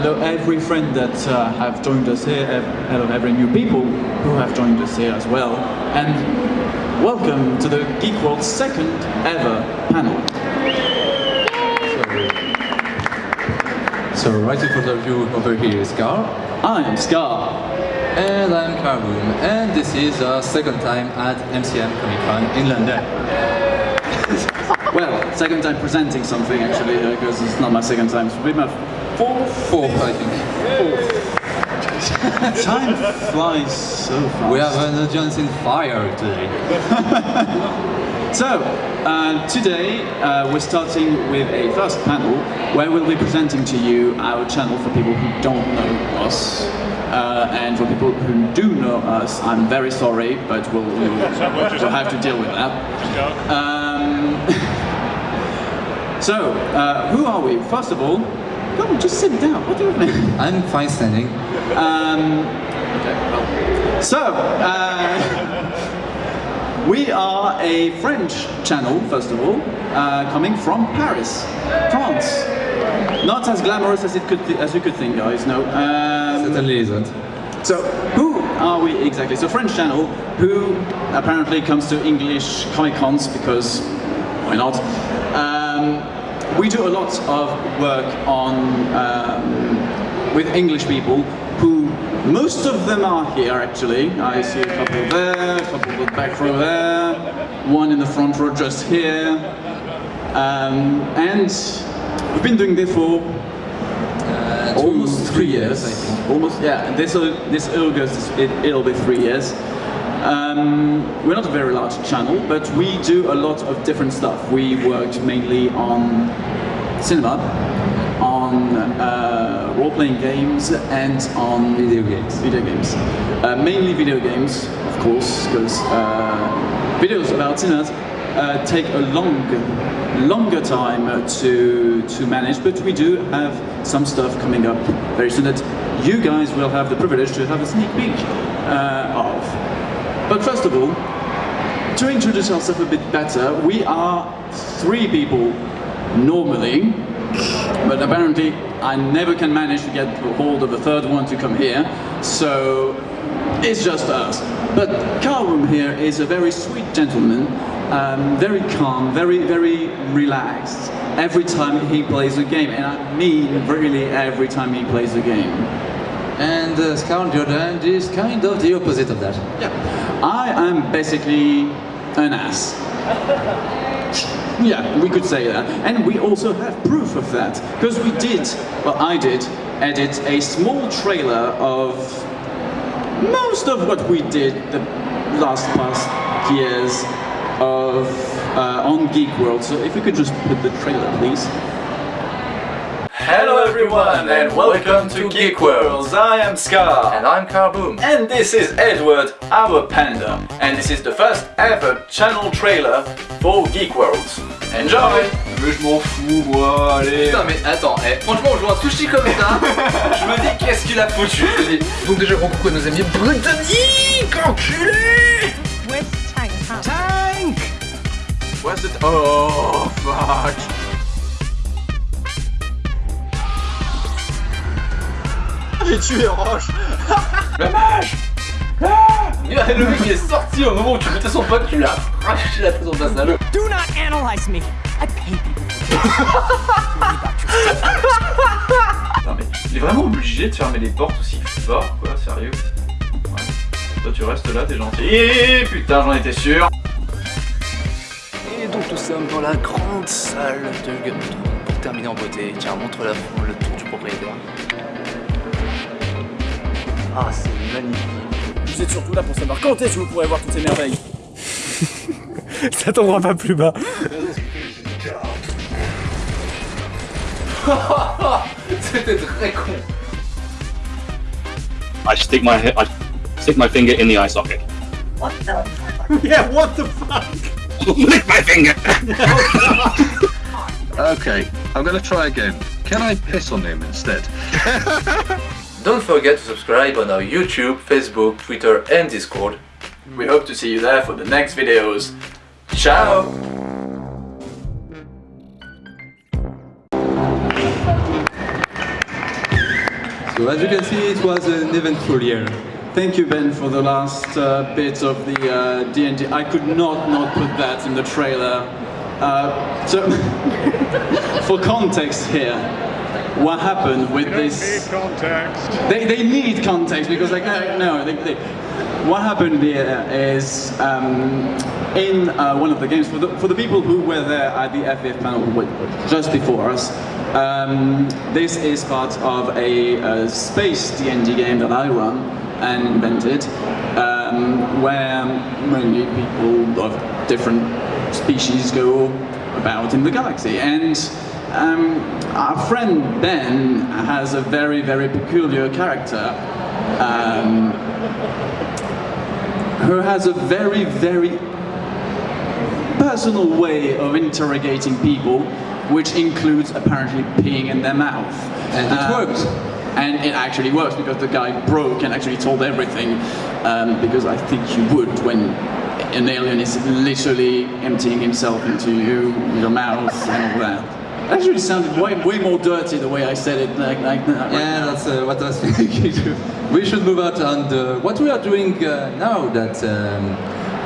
hello every friend that uh, have joined us here, hello every new people who have joined us here as well, and welcome to the Geek World's second ever panel. So right in front of you over here is Carl. I am Scar. And I'm Carboom. And this is our second time at MCM Comic Con in London. Well, second time presenting something actually, because it's not my second time, it's been my fourth. Fourth, I think. Time flies so fast. We have an audience in fire today. So, uh, today uh, we're starting with a first panel where we'll be presenting to you our channel for people who don't know us. Uh, and for people who do know us, I'm very sorry, but we'll, we'll, we'll have to deal with that. Um, so, uh, who are we? First of all, come on, just sit down. What do you mean? I'm fine standing. Um. So, uh, we are a French channel, first of all, uh, coming from Paris, France. Not as glamorous as it could as you could think, guys. No. Um, Certainly isn't. so, who are we exactly? So, French channel who apparently comes to English Comic Cons because why not? Um, we do a lot of work on um, with English people who most of them are here actually. I see a couple there, a couple in the back row there, one in the front row just here, um, and we've been doing this for Uh, almost three years. I think. Almost, yeah. This uh, this August it, it'll be three years. Um, we're not a very large channel, but we do a lot of different stuff. We worked mainly on cinema, on uh, role-playing games, and on Video games. Video games. Uh, mainly video games, of course, because uh, videos about cinema uh, take a long, longer time uh, to to manage. But we do have some stuff coming up very soon that you guys will have the privilege to have a sneak peek uh, of. But first of all, to introduce ourselves a bit better, we are three people normally, but apparently I never can manage to get hold of a third one to come here, so it's just us. But Carlum here is a very sweet gentleman, um, very calm, very, very relaxed every time he plays a game, and I mean really every time he plays a game. And uh, Scar on the other hand is kind of the opposite of that. Yeah, I am basically an ass. Yeah, we could say that. And we also have proof of that. Because we did, well, I did, edit a small trailer of most of what we did the last past years of uh, on Geek World. So if we could just put the trailer, please. Hello everyone and welcome to Geek Worlds. I am Scar. And I'm Carboom. And this is Edward, our panda. And this is the first ever channel trailer for Geek Worlds. Enjoy! Mais je m'en fous, moi, allez. Putain mais attends, eh, franchement je vois un sushi comme ça, je me dis qu'est-ce qu'il a foutu je me dis. Donc déjà gros coucou à nos amis britanniques, enculés Where's Tank? Huh? Tank Where's it? Oh, fuck. J'ai tué Roche. Le mage Ah Le mec il est sorti au moment où tu mettais son pote, tu l'as arraché la tête dans ta salle. Do not analyze me. I pay people. Non mais il est vraiment obligé de fermer les portes aussi fort quoi, sérieux Ouais. Toi tu restes là, t'es gentil. Et putain j'en étais sûr Et donc nous sommes dans la grande salle de Thrones. Pour terminer en beauté, tiens, montre la le tour du propriétaire. Ah, c'est magnifique. Vous êtes surtout là pour savoir quand est-ce que vous pourrez voir toutes ces merveilles. Ça tombera pas plus bas. C'était très con I stick my he- I stick my finger in the eye socket. Yeah, what the fuck? Lick my finger. Okay, I'm gonna try again. Can I piss on him instead? Don't forget to subscribe on our YouTube, Facebook, Twitter and Discord. We hope to see you there for the next videos. Ciao! So as you can see, it was an eventful year. Thank you, Ben, for the last uh, bit of the uh, D&D. I could not not put that in the trailer. Uh, so, for context here, what happened with this? context. They, they need context because like uh, no, they, they, what happened here is um, in uh, one of the games for the for the people who were there at the FF panel just before us. Um, this is part of a, uh space D&D game that I run and invented, um, where mainly people of different species go about in the galaxy. And um, our friend Ben has a very, very peculiar character um, who has a very, very personal way of interrogating people, which includes apparently peeing in their mouth. And it worked. And it actually works because the guy broke and actually told everything. Um, because I think you would when an alien is literally emptying himself into you, your mouth, and all that. Actually, sounded way, way more dirty the way I said it. Like, like right Yeah, now. that's uh, what I was thinking too. We should move out on what we are doing uh, now that um,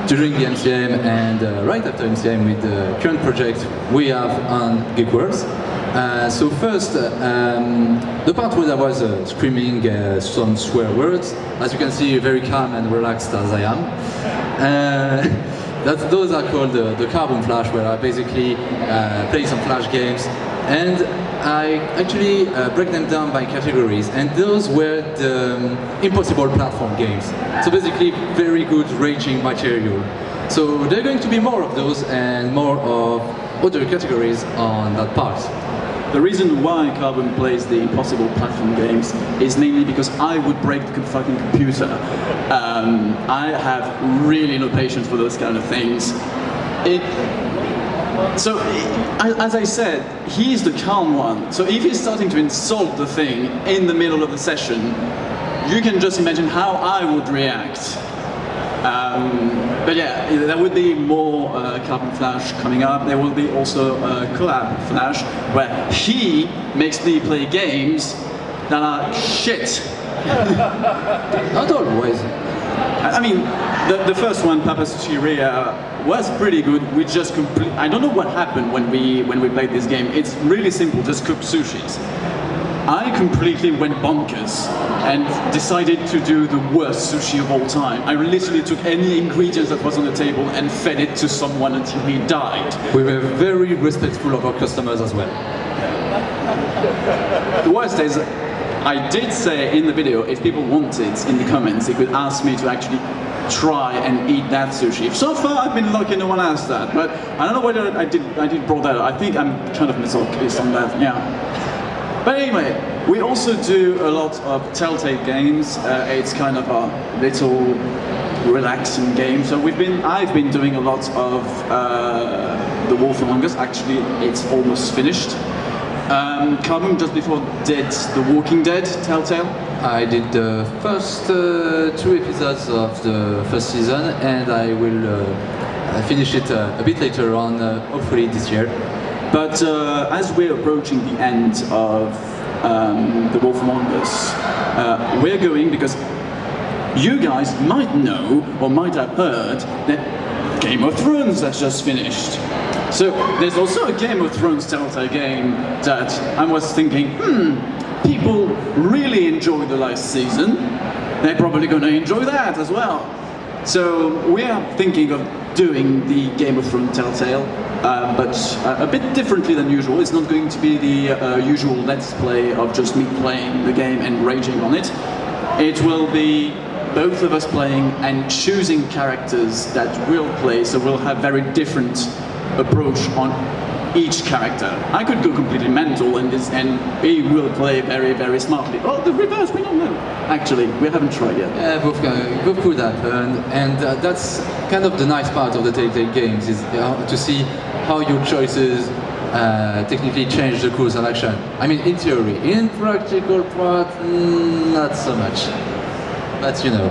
during the MCM and uh, right after MCM with the current project we have on Geek Worlds. Uh, so first, uh, um, the part where I was uh, screaming uh, some swear words, as you can see, very calm and relaxed as I am. That, those are called the, the Carbon Flash, where I basically uh, play some Flash games, and I actually uh, break them down by categories, and those were the um, impossible platform games. So basically, very good raging material. So there are going to be more of those and more of other categories on that part. The reason why Carbon plays the impossible platform games is mainly because I would break the fucking computer. Um, I have really no patience for those kind of things. It, so, as I said, he's the calm one. So if he's starting to insult the thing in the middle of the session, you can just imagine how I would react. Um, but yeah, there will be more uh, Carbon Flash coming up. There will be also uh, Collab Flash, where he makes me play games that are shit. Not always. I I mean, the, the first one, Papa's Sushiria, was pretty good. We just complete. I don't know what happened when we when we played this game. It's really simple. Just cook sushis. I completely went bonkers and decided to do the worst sushi of all time. I literally took any ingredients that was on the table and fed it to someone until he died. We were very respectful of our customers as well. The worst is, I did say in the video, if people wanted in the comments, they could ask me to actually try and eat that sushi. So far, I've been lucky no one asked that, but I don't know whether I did. I did brought that. up. I think I'm kind of misogynistic on that. Yeah. But anyway, we also do a lot of Telltale games. Uh, it's kind of a little relaxing game. So we've been, I've been doing a lot of uh, The Wolf Among Us. Actually, it's almost finished. Um, Carbon just before did The Walking Dead Telltale. I did the first uh, two episodes of the first season and I will uh, finish it uh, a bit later on, uh, hopefully this year. But uh, as we're approaching the end of um, The Wolf Among Us, uh, we're going because you guys might know or might have heard that Game of Thrones has just finished. So there's also a Game of Thrones Telltale game that I was thinking, hmm, people really enjoyed the last season. They're probably going to enjoy that as well. So we are thinking of doing the Game of Thrones Telltale, uh, but uh, a bit differently than usual. It's not going to be the uh, usual Let's Play of just me playing the game and raging on it. It will be both of us playing and choosing characters that we'll play, so we'll have very different approach on each character. I could go completely mental and this, and he will play very, very smartly. Oh, the reverse, we don't know. Actually, we haven't tried yet. Yeah, both, both could happen, and uh, that's kind of the nice part of the Telltale games is uh, to see how your choices uh, technically change the course of action. I mean, in theory, in practical part, mm, not so much. But you know,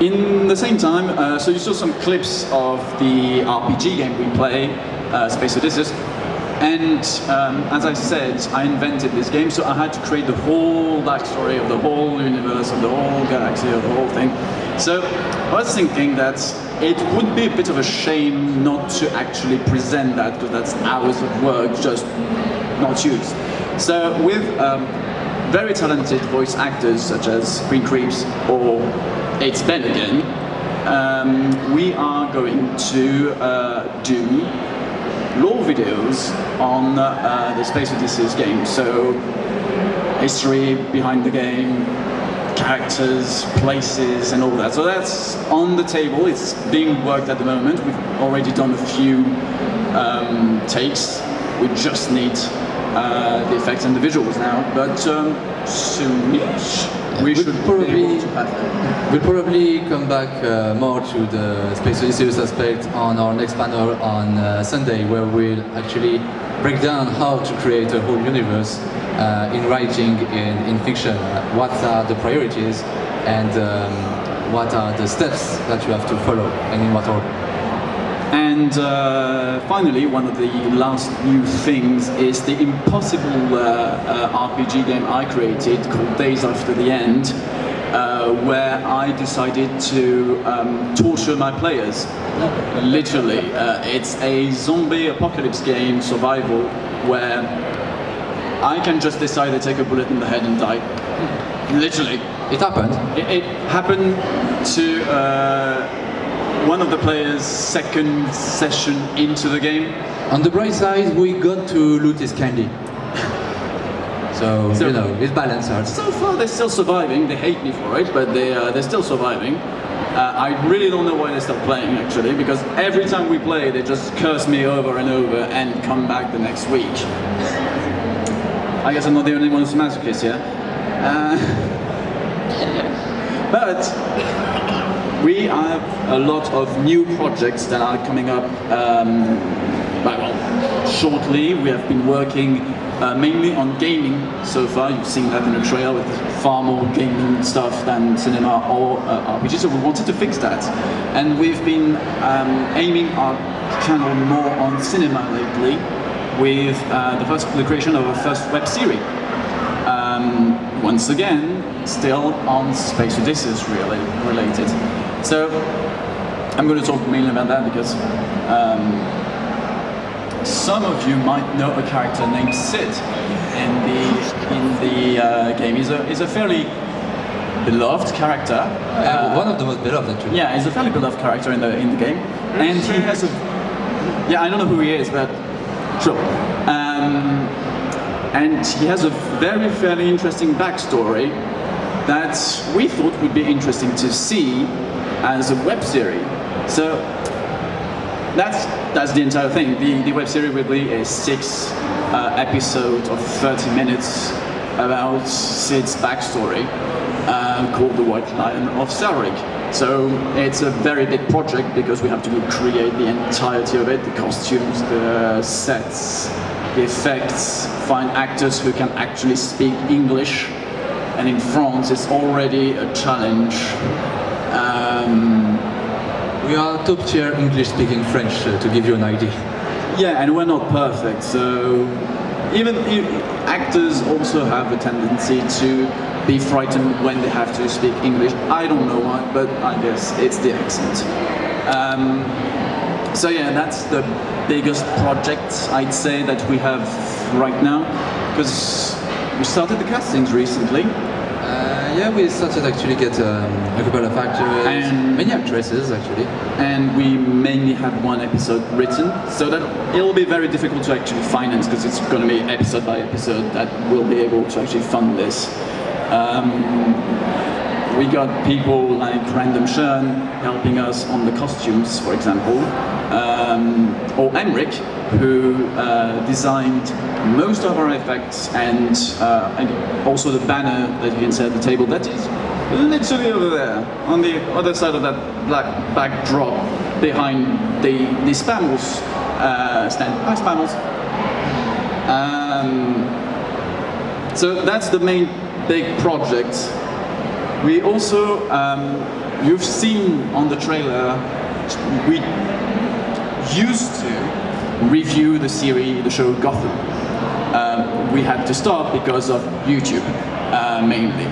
In the same time, uh, so you saw some clips of the RPG game we play, uh, Space Odysseus. And um, as I said, I invented this game, so I had to create the whole backstory of the whole universe, of the whole galaxy, of the whole thing. So I was thinking that it would be a bit of a shame not to actually present that, because that's hours of work just not used. So with um, very talented voice actors such as Green Creeps or It's Ben again, um, we are going to uh, do lore videos on uh, the Space Odysseus game. So history behind the game, characters, places, and all that. So that's on the table. It's being worked at the moment. We've already done a few um, takes. We just need uh, the effects and the visuals now. But um, soonish, we We'll should probably- be able to have them. We'll probably come back uh, more to the Space Odysseus aspect on our next panel on uh, Sunday, where we'll actually break down how to create a whole universe uh, in writing, in, in fiction. What are the priorities and um, what are the steps that you have to follow and in what order. And uh, finally, one of the last new things is the impossible uh, uh, RPG game I created called Days After the End, uh, where I decided to um, torture my players. Literally, uh, it's a zombie apocalypse game, survival, where I can just decide to take a bullet in the head and die. Literally. It happened. It, it happened to uh, one of the players' second session into the game. On the bright side, we got to loot his candy. So, So- you know, it's balanced out. So far, they're still surviving. They hate me for it, but they, uh, they're still surviving. Uh, I really don't know why they stopped playing, actually, because every time we play, they just curse me over and over and come back the next week. I guess I'm not the only one who's a masochist, yeah? Uh, but we have a lot of new projects that are coming up um, well, shortly. We have been working uh, mainly on gaming so far. You've seen that in the trailer with far more gaming stuff than cinema or uh, RPG. So we wanted to fix that. And we've been um, aiming our channel more on cinema lately with uh, the first the creation of our first web series. Um, once again, still on Space Odysseus really related. So I'm going to talk mainly about that because um, some of you might know a character named Sid in the in the uh, game. He's a he's a fairly beloved character. Uh, one of the most beloved, actually. Yeah, he's a fairly beloved character in the in the game, and he has a yeah I don't know who he is, but sure. Um, and he has a very fairly interesting backstory that we thought would be interesting to see as a web series. So that's that's the entire thing. The the web series will be a six uh, episode of 30 minutes about Sid's backstory uh, called The White Lion of Salric. So it's a very big project because we have to create the entirety of it, the costumes, the sets, the effects, find actors who can actually speak English. And in France, it's already a challenge. Um, We are top tier English speaking French, uh, to give you an idea. Yeah, and we're not perfect, so even i- actors also have a tendency to be frightened when they have to speak English. I don't know why, but I guess it's the accent. Um, so yeah, that's the biggest project I'd say that we have right now, because we started the castings recently. Yeah, we started actually get um, a couple of actors, And- many actresses actually. and we mainly had one episode written, so that it'll be very difficult to actually finance because it's going to be episode by episode that we'll be able to actually fund this. Um, we got people like Random Shern helping us on the costumes, for example, um, or Emric, who uh, designed most of our effects and, uh, and also the banner that you can see at the table. That is literally over there, on the other side of that black backdrop behind the, the Spamels uh, stand. Hi, Spamels. Um, so that's the main big project. We also, um, you've seen on the trailer, we used to review the series, the show Gotham. Um, we had to stop because of YouTube, uh, mainly.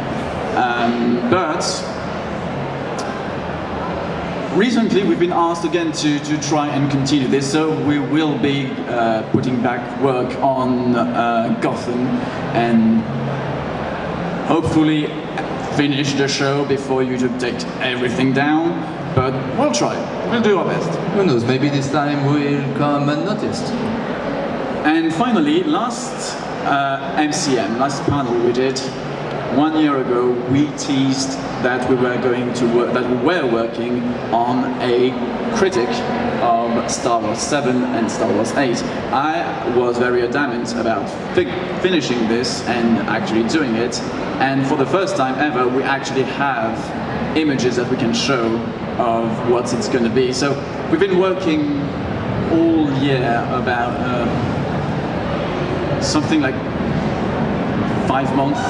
Um, but recently we've been asked again to, to try and continue this, so we will be uh, putting back work on uh, Gotham and hopefully finish the show before YouTube takes everything down, but we'll try. We'll do our best. Who knows, maybe this time we'll come unnoticed. And finally, last uh, MCM, last panel we did, one year ago, we teased that we were going to work, that we were working on a critic of Star Wars 7 and Star Wars 8. I was very adamant about fi finishing this and actually doing it. And for the first time ever, we actually have images that we can show of what it's going to be. So we've been working all year about uh, something like five months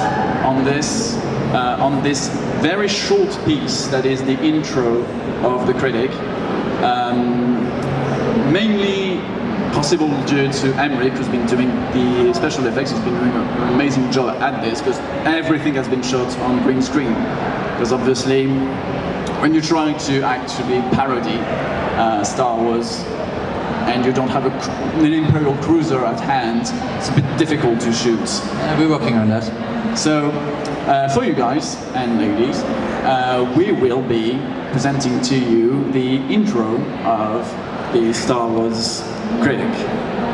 on this, uh, on this very short piece that is the intro of the critic. Um, mainly possible due to Emmerich, who's been doing the special effects, he's been doing an amazing job at this, because everything has been shot on green screen. Because obviously, when you're trying to actually parody uh, Star Wars, and you don't have a, an Imperial cruiser at hand, it's a bit difficult to shoot. Uh, we're working on that. So, uh, for you guys and ladies, uh, we will be presenting to you the intro of the Star Wars Critic.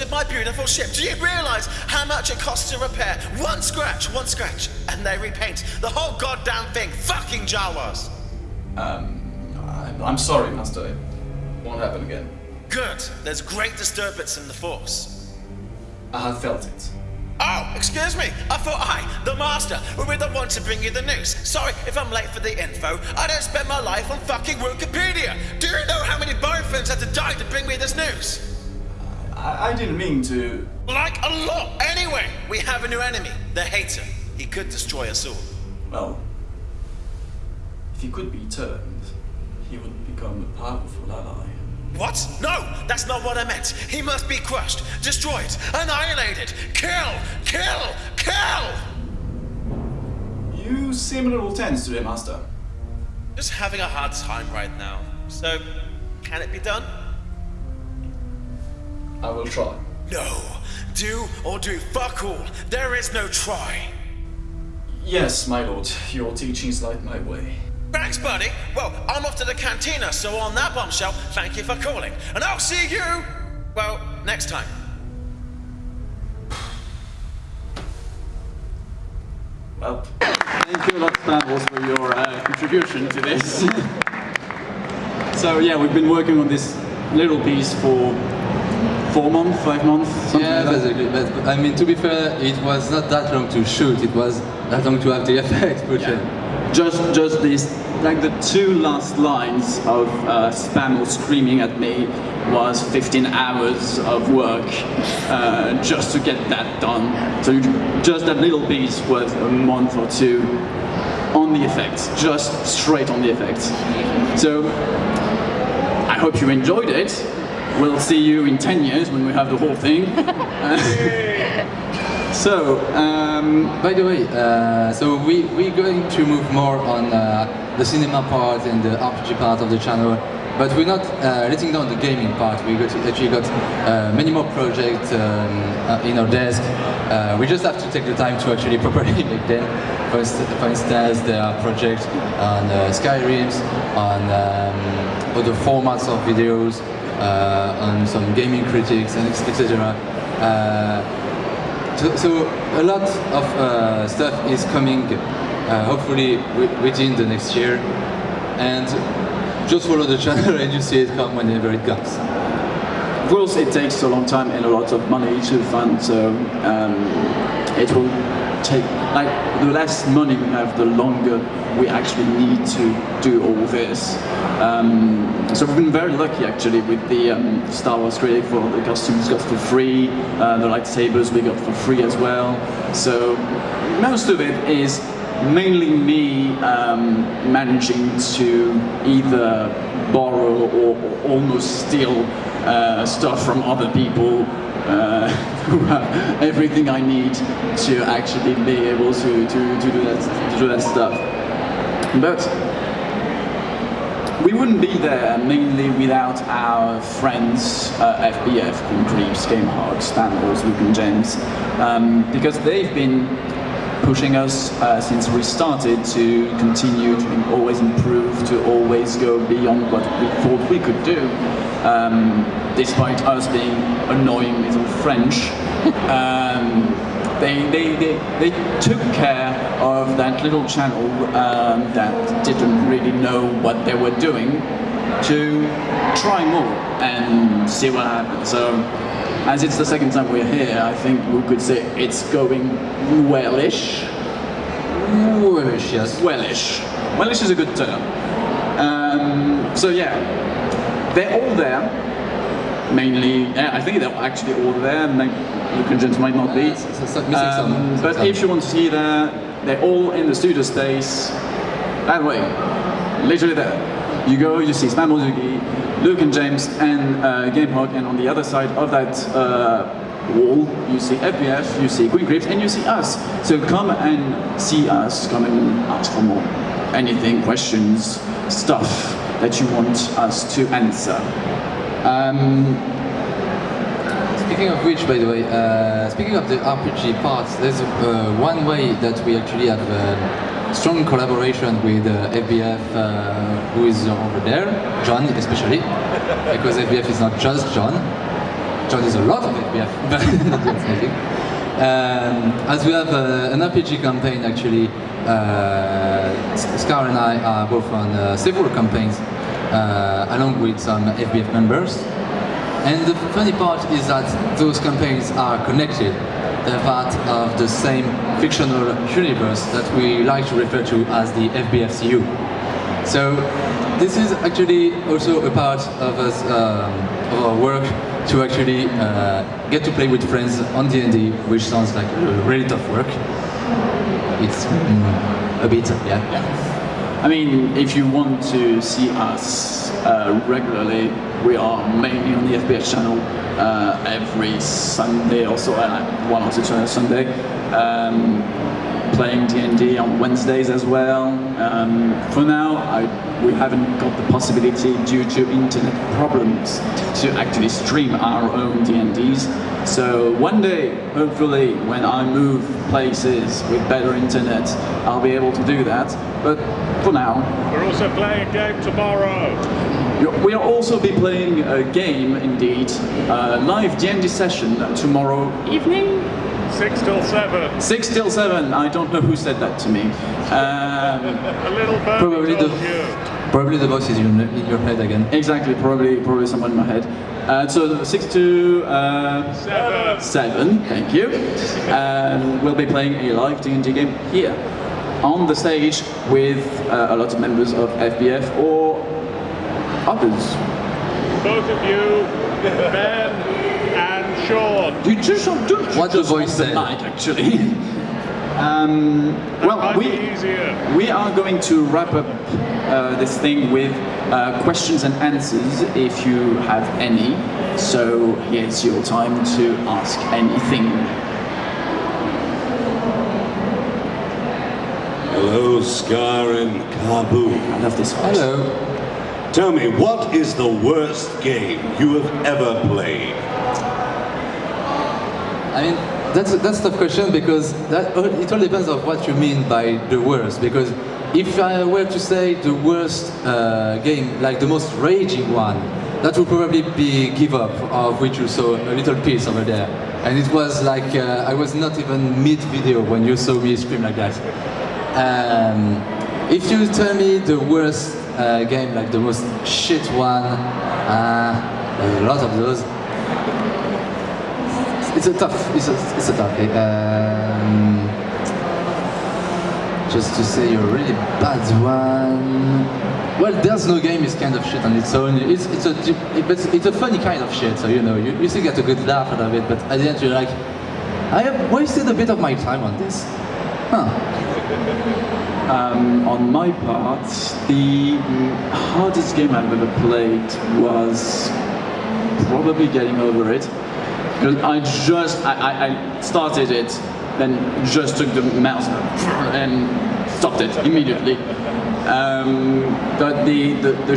With my beautiful ship. Do you realize how much it costs to repair? One scratch, one scratch, and they repaint the whole goddamn thing. Fucking Jawas. Um, I'm, I'm sorry, master. It won't happen again. Good. There's great disturbance in the force. I have felt it. Oh, excuse me. I thought I, the master, would be the one to bring you the news. Sorry if I'm late for the info. I don't spend my life on fucking Wikipedia. Do you know how many boyfriends had to die to bring me this news? I, I didn't mean to. Like a lot. Anyway, we have a new enemy, the hater. He could destroy us all. Well, if he could be turned, he would become a powerful ally. What? No, that's not what I meant. He must be crushed, destroyed, annihilated. Kill! Kill! Kill! You seem a little tense today, Master. Just having a hard time right now. So, can it be done? I will try. No. Do or do fuck all. There is no try. Yes, my lord. Your teachings light my way. Thanks, buddy. Well, I'm off to the cantina, so on that bombshell, thank you for calling. And I'll see you, well, next time. Well, thank you a lot, Stavros, for your uh, contribution to this. so yeah, we've been working on this little piece for four months, five months, something Yeah, like that. basically. But I mean, to be fair, it was not that long to shoot. It was that long to have the effect put in. Just, just this, like the two last lines of uh, Spamel screaming at me was 15 hours of work uh, just to get that done. So just that little piece was a month or two on the effects, just straight on the effects. So I hope you enjoyed it. We'll see you in 10 years when we have the whole thing. so, um, By the way, uh, so we, we're going to move more on uh, the cinema part and the RPG part of the channel, but we're not uh, letting down the gaming part. We got actually got uh, many more projects um, uh, in our desk. Uh, we just have to take the time to actually properly make them. For, for instance, there are projects on uh, Skyrims, on um, other formats of videos, on some gaming critics and etc. Uh, so, so a lot of uh, stuff is coming, uh, hopefully within the next year, and just follow the channel and you see it come whenever it comes. Of course, it takes a long time and a lot of money to fund, so um, it will take, like, the less money we have, the longer we actually need to do all this. Um, so we've been very lucky actually with the um, Star Wars critic for the costumes got for free, uh, the lightsabers we got for free as well. So most of it is mainly me um, managing to either borrow or, or almost steal uh, stuff from other people uh, who have everything I need to actually be able to, to, to, do, that, to do that stuff. But we wouldn't be there mainly without our friends uh, FBF, Creeps, Game Hard, Stan Luke and James, um, because they've been pushing us uh, since we started to continue to always improve, to always go beyond what we thought we could do, um, despite us being annoying little French. Um, they, they, they, they took care of that little channel um, that didn't really know what they were doing to try more and see what happens. So, as it's the second time we're here, I think we could say it's going wellish. Wellish, yes. Wellish. Wellish is a good term. Um, so yeah, they're all there. Mainly, yeah, I think they're actually all there. And James might not be. so- so- missing Um, but if you want to see there, they're all in the studio space. That way, literally there. You go, you see Mozuki, Luke and James, and uh, GameHog, and on the other side of that uh, wall, you see FBF, you see Queen Creeps, and you see us. So come and see us, come and ask for more. Anything, questions, stuff that you want us to answer. Um, Speaking of which, by the way, uh, speaking of the RPG parts, there's uh, one way that we actually have uh, strong collaboration with uh, FBF, uh, who is over there, John especially, because FBF is not just John. John is a lot of FBF, but not anything. Um, as we have uh, an RPG campaign, actually, uh, Scar and I are both on uh, several campaigns, uh, along with some FBF members. And the funny part is that those campaigns are connected. Part of the same fictional universe that we like to refer to as the FBFCU. So this is actually also a part of us um, of our work to actually uh, get to play with friends on D&D, which sounds like really tough work. It's mm, a bit, yeah. yeah. I mean, if you want to see us uh, regularly, we are mainly on the FBF channel uh, every Sunday or so, uh, one or two times Sunday, um, playing D&D on Wednesdays as well. Um, for now, I, we haven't got the possibility due to internet problems to actually stream our own D&Ds. So one day, hopefully, when I move places with better internet, I'll be able to do that. But for now, We're also playing a game tomorrow. We will also be playing a game, indeed, a live D&D session tomorrow evening. Six till seven. Six till seven. I don't know who said that to me. Um, A little bird Probably the- you. Probably the voice is in, in your head again. exactly. Probably, probably someone in my head. Uh, so six to uh, Seven. seven. Thank you. Um, we'll be playing a live D&D game here on the stage with uh, a lot of members of FBF or others. Both of you, Ben and Sean. You just don't do What the just voice on said. mic, actually. um, well, we we are going to wrap up uh, this thing with uh, questions and answers, if you have any. So here's your time to ask anything. Hello, Scar and Kabu. I love this voice. Hello. Tell me, what is the worst game you have ever played? I mean, that's that's a tough question because that it all depends on what you mean by the worst. Because if I were to say the worst uh, game, like the most raging one, that would probably be Give Up, of which you saw a little piece over there. And it was like, uh, I was not even mid-video when you saw me scream like that. Um, if you tell me the worst uh, game, like the most shit one, uh, a lot of those. It's a tough, it's a, it's a tough game. Um, just to say a really bad one. Well, There's No Game is kind of shit on its own. It's, it's, a, it's, it's a funny kind of shit, so you know, you, you still get a good laugh out of it, but at the end you're like, I have wasted a bit of my time on this. Huh. Um, on my part, the hardest game I've ever played was probably getting over it. Because I just, I, I, I started it, then just took the mouse and stopped it immediately. Um, but the, the, the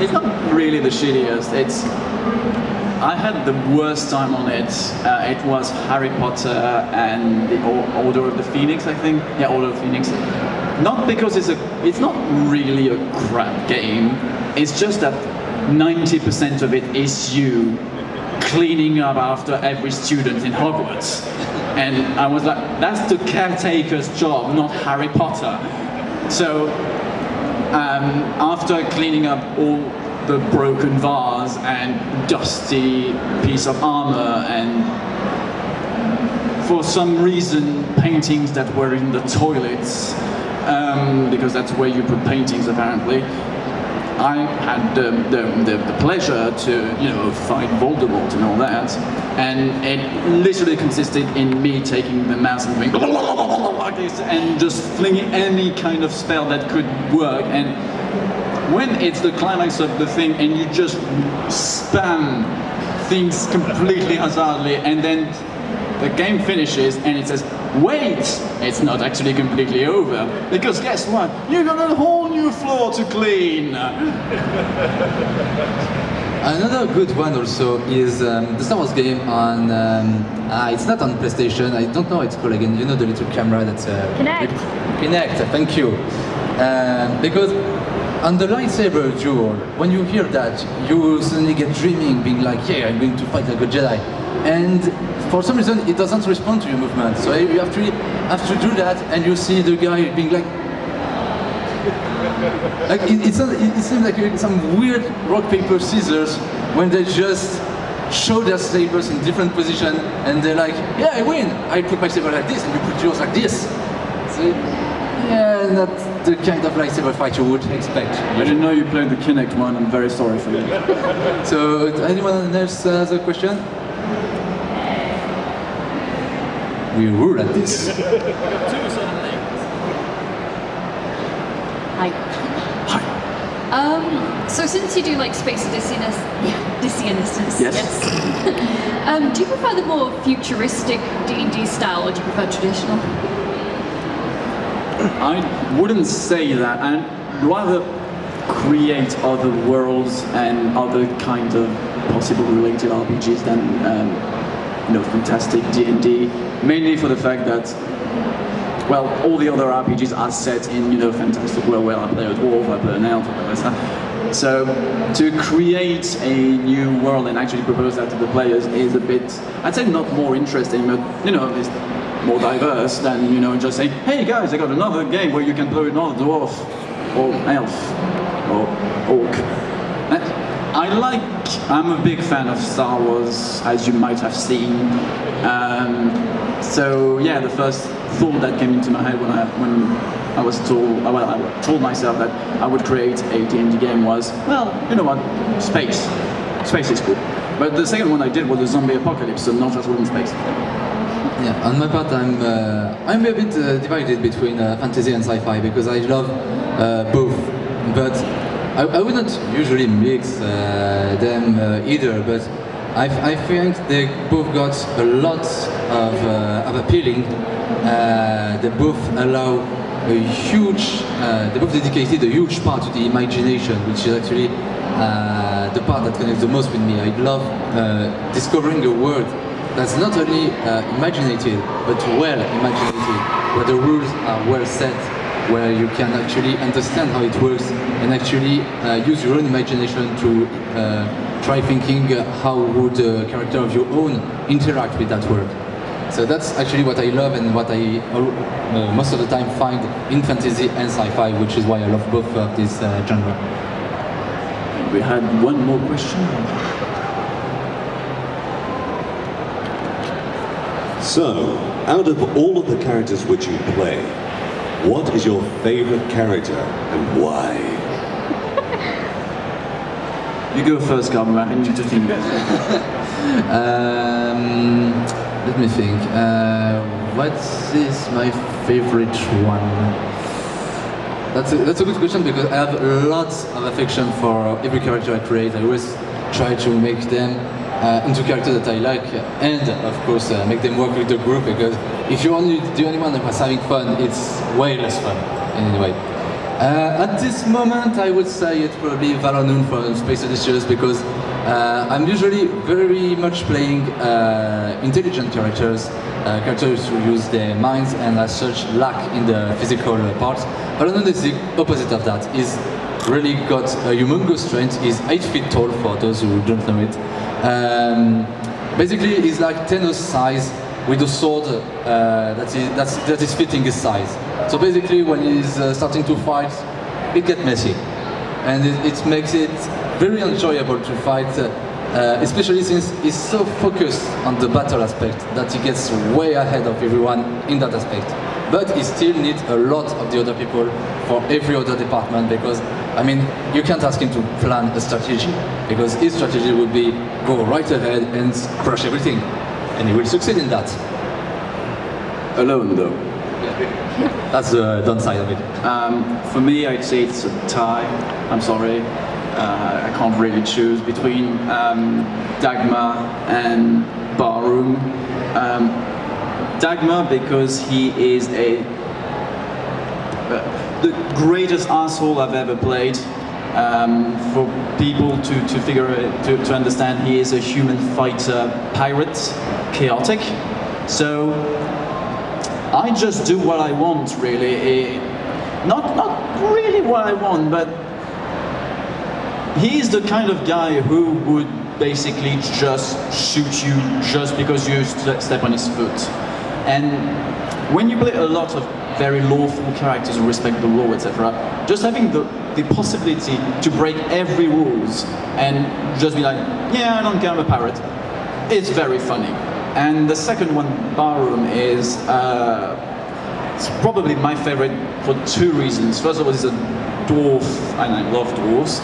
it's not really the shittiest, it's, I had the worst time on it. Uh, it was Harry Potter and the Order of the Phoenix, I think. Yeah, Order of the Phoenix. Not because it's a, it's not really a crap game. It's just that 90% of it is you cleaning up after every student in Hogwarts. And I was like, that's the caretaker's job, not Harry Potter. So um, after cleaning up all the broken vase and dusty piece of armor and for some reason paintings that were in the toilets um, because that's where you put paintings apparently. I had the, the, the, pleasure to you know fight Voldemort and all that and it literally consisted in me taking the mouse and going like this and just flinging any kind of spell that could work. And when it's the climax of the thing and you just spam things completely hazardly and then the game finishes and it says wait it's not actually completely over because guess what you got a whole new floor to clean Another good one also is um, the Star Wars game on. Um, ah, it's not on PlayStation. I don't know it's called again. You know the little camera that's. Uh, Kinect. Kinect. Thank you. Um, because on the lightsaber duel, when you hear that, you suddenly get dreaming, being like, "Yeah, I'm going to fight like a Jedi," and for some reason it doesn't respond to your movement. So you actually have to do that, and you see the guy being like, like it, it's not, it, it seems like some weird rock paper scissors when they just show their sabers in different position and they're like, yeah, I win. I put my saber like this and you put yours like this. So, yeah, not the kind of lightsaber fight you would expect. I didn't know you played the Kinect one I'm very sorry for you So, anyone else has a question? We rule at this. Hi. Um, so since you do like space Odysseyness, yeah, Odysseyness, Yes. um, do you prefer the more futuristic D&D style or do you prefer traditional? I wouldn't say that. I'd rather create other worlds and other kind of possible related RPGs than um, you know fantastic D&D. Mainly for the fact that well, all the other RPGs are set in you know fantastic world where I play a dwarf, I play an elf, I play stuff. So to create a new world and actually propose that to the players is a bit, I'd say not more interesting, but you know, it's more diverse than you know just saying, hey guys, I got another game where you can play another dwarf or elf or orc. I like, I'm a big fan of Star Wars, as you might have seen. Um, so yeah, the first thought that came into my head when I when I was told, well, I told myself that I would create a D&D game was, well, you know what, space. Space is cool. But the second one I did was a zombie apocalypse, so not just in space. Yeah, on my part, I'm uh, I'm a bit uh, divided between uh, fantasy and sci-fi because I love uh, both, but I, I wouldn't usually mix uh, them uh, either. But I, I think they both got a lot of, uh, of appealing. Uh, they both allow a huge, uh, they both dedicated a huge part to the imagination, which is actually uh, the part that connects the most with me. I love discovering a world that's not only imaginative, but well imaginative, where the rules are well set, where you can actually understand how it works and actually uh, use your own imagination to uh, try thinking uh, how would a character of your own interact with that world. So that's actually what I love and what I uh, most of the time find in fantasy and sci-fi, which is why I love both of this uh, genre. We had one more question. So, out of all of the characters which you play, what is your favorite character and why? You go first, Carmen. I need to think that. Um, let me think. Uh, what is my favorite one? That's a, that's a good question because I have lots of affection for every character I create. I always try to make them uh, into characters that I like and of course uh, make them work with the group because if you're only the only one that's having fun, it's way less fun anyway. Uh, at this moment, I would say it's probably Valanoon from Space Odysseus because uh, I'm usually very much playing uh, intelligent characters, uh, characters who use their minds and as such lack in the physical parts. Valanoon is the opposite of that. He's really got a humongous strength. He's 8 feet tall for those who don't know it. Um, basically, he's like Thanos size with a sword uh, that, is, that's, that is fitting his size. So basically, when he's uh, starting to fight, it gets messy. And it, it makes it very enjoyable to fight, uh, uh, especially since he's so focused on the battle aspect that he gets way ahead of everyone in that aspect. But he still needs a lot of the other people for every other department because, I mean, you can't ask him to plan a strategy because his strategy would be go right ahead and crush everything. And he will succeed in that. Alone, though. That's the downside of it. Um, for me, I'd say it's a tie. I'm sorry. Uh, I can't really choose between um, Dagmar and Barroom. Um, Dagmar because he is a uh, the greatest asshole I've ever played. Um, for people to, to figure it, to, to understand, he is a human fighter pirate, chaotic. So I just do what I want, really. Eh, not not really what I want, but he's the kind of guy who would basically just shoot you just because you st step on his foot. And when you play a lot of very lawful characters who respect the law, etc., just having the, the possibility to break every rules and just be like, yeah, I don't care, I'm a pirate, it's very funny. And the second one, Barroom, is uh, it's probably my favorite for two reasons. First of all, he's a dwarf, and I love dwarves.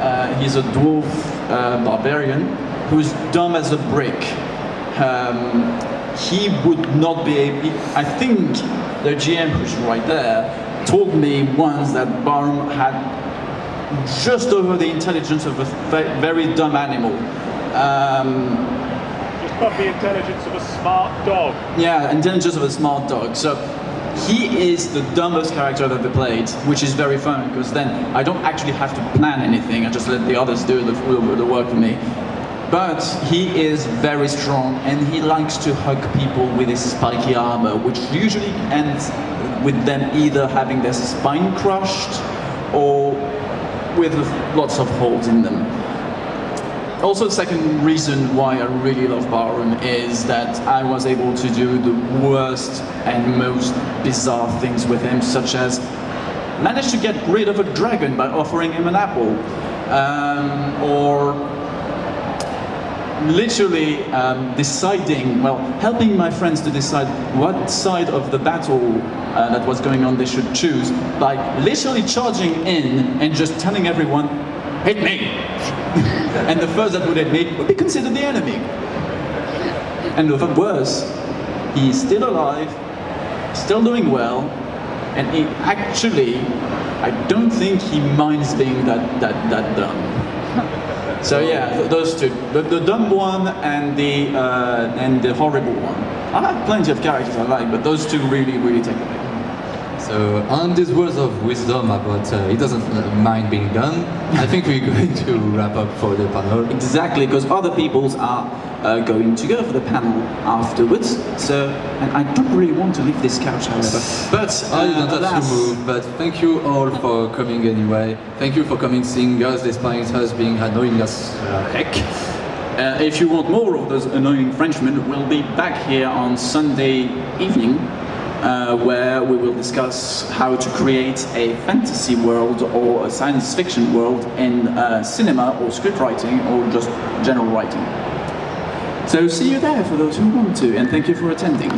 Uh, he's a dwarf uh, barbarian who's dumb as a brick. Um, he would not be able, I think the GM who's right there told me once that Barroom had just over the intelligence of a very dumb animal. Um, just got the intelligence of a smart dog. Yeah, intelligence of a smart dog. So he is the dumbest character I've ever played, which is very fun because then I don't actually have to plan anything. I just let the others do the, the work for me. But he is very strong and he likes to hug people with his spiky armor, which usually ends with them either having their spine crushed or with lots of holes in them. Also, the second reason why I really love Barroom is that I was able to do the worst and most bizarre things with him, such as manage to get rid of a dragon by offering him an apple, um, or literally um, deciding, well, helping my friends to decide what side of the battle uh, that was going on they should choose by literally charging in and just telling everyone, hit me! and the first that would hit me would be considered the enemy. And even worse, he's still alive, still doing well, and he actually, I don't think he minds being that, that, that dumb. So yeah, those two, the, the dumb one and the uh, and the horrible one. I have plenty of characters I like, but those two really, really take the pick. So on these words of wisdom about uh, he doesn't mind being done, I think we're going to wrap up for the panel. Exactly, because other peoples are uh, going to go for the panel afterwards. So, and I don't really want to leave this couch, however. But you don't have to move, but thank you all for coming anyway. Thank you for coming seeing us despite us being annoying as uh, heck. Uh, if you want more of those annoying Frenchmen, we'll be back here on Sunday evening, uh, where we will discuss how to create a fantasy world or a science fiction world in uh, cinema or script writing or just general writing. So see you there for those who want to, and thank you for attending.